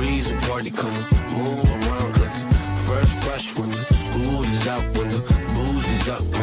She's a party, come move around like First fresh when the school is out, when the booze is up,